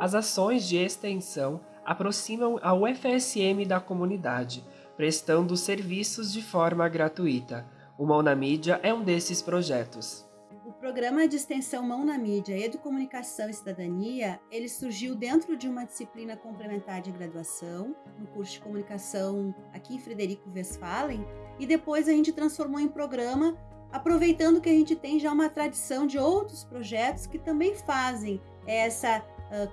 As ações de extensão aproximam a UFSM da comunidade, prestando serviços de forma gratuita. O Mão na Mídia é um desses projetos. O programa de extensão Mão na Mídia, Educomunicação e Cidadania, ele surgiu dentro de uma disciplina complementar de graduação, no curso de comunicação aqui em Frederico Westphalen, e depois a gente transformou em programa, aproveitando que a gente tem já uma tradição de outros projetos que também fazem essa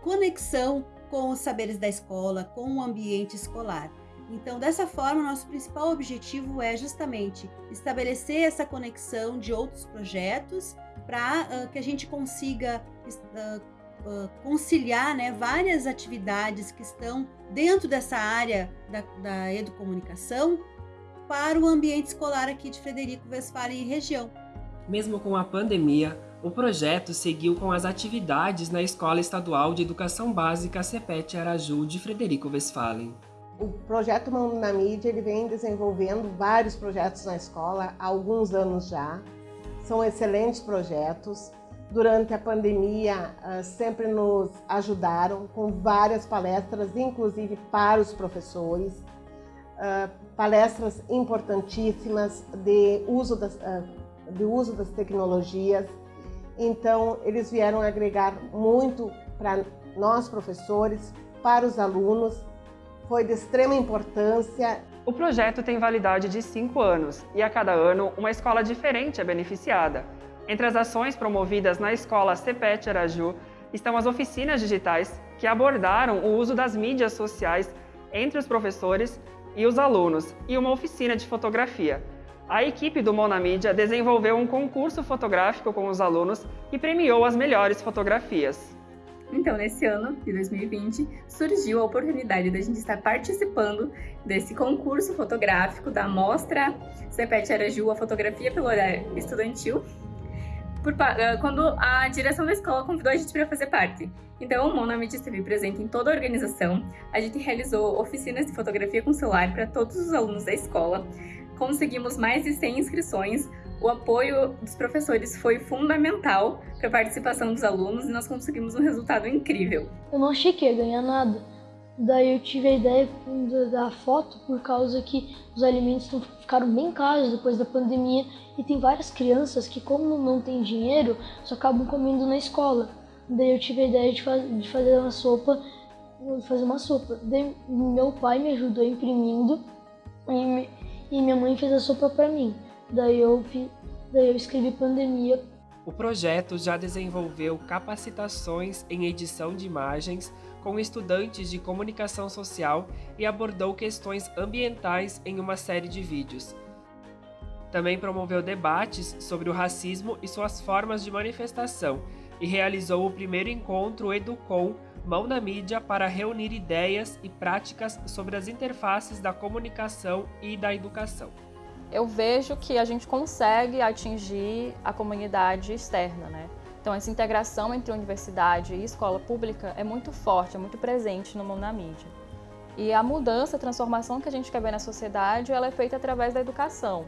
conexão com os saberes da escola, com o ambiente escolar. Então, dessa forma, nosso principal objetivo é justamente estabelecer essa conexão de outros projetos para uh, que a gente consiga uh, uh, conciliar né, várias atividades que estão dentro dessa área da, da educomunicação para o ambiente escolar aqui de Frederico Westphalen e região. Mesmo com a pandemia, o projeto seguiu com as atividades na Escola Estadual de Educação Básica CEPET Araju de Frederico Westphalen. O projeto Mão na Mídia ele vem desenvolvendo vários projetos na escola há alguns anos já. São excelentes projetos. Durante a pandemia, ah, sempre nos ajudaram com várias palestras, inclusive para os professores. Ah, palestras importantíssimas de uso das, ah, de uso das tecnologias então, eles vieram agregar muito para nós, professores, para os alunos. Foi de extrema importância. O projeto tem validade de cinco anos e a cada ano uma escola diferente é beneficiada. Entre as ações promovidas na escola CEPET Araju estão as oficinas digitais que abordaram o uso das mídias sociais entre os professores e os alunos e uma oficina de fotografia, a equipe do Mona Mídia desenvolveu um concurso fotográfico com os alunos e premiou as melhores fotografias. Então, nesse ano de 2020, surgiu a oportunidade da gente estar participando desse concurso fotográfico da Mostra CEPET Araju, a fotografia pelo horário estudantil, por, ah, quando a direção da escola convidou a gente para fazer parte. Então, o Monamid esteve presente em toda a organização. A gente realizou oficinas de fotografia com celular para todos os alunos da escola conseguimos mais de 100 inscrições. O apoio dos professores foi fundamental para a participação dos alunos e nós conseguimos um resultado incrível. Eu não achei que ia ganhar nada. Daí eu tive a ideia da foto por causa que os alimentos ficaram bem caros depois da pandemia e tem várias crianças que, como não tem dinheiro, só acabam comendo na escola. Daí eu tive a ideia de, faz, de fazer uma sopa, fazer uma sopa. Daí meu pai me ajudou imprimindo e e minha mãe fez a sopa para mim. Daí eu, daí eu escrevi pandemia. O projeto já desenvolveu capacitações em edição de imagens com estudantes de comunicação social e abordou questões ambientais em uma série de vídeos. Também promoveu debates sobre o racismo e suas formas de manifestação e realizou o primeiro encontro Educom Mão na Mídia para reunir ideias e práticas sobre as interfaces da comunicação e da educação. Eu vejo que a gente consegue atingir a comunidade externa, né? Então essa integração entre universidade e escola pública é muito forte, é muito presente no Mão na Mídia. E a mudança, a transformação que a gente quer ver na sociedade, ela é feita através da educação.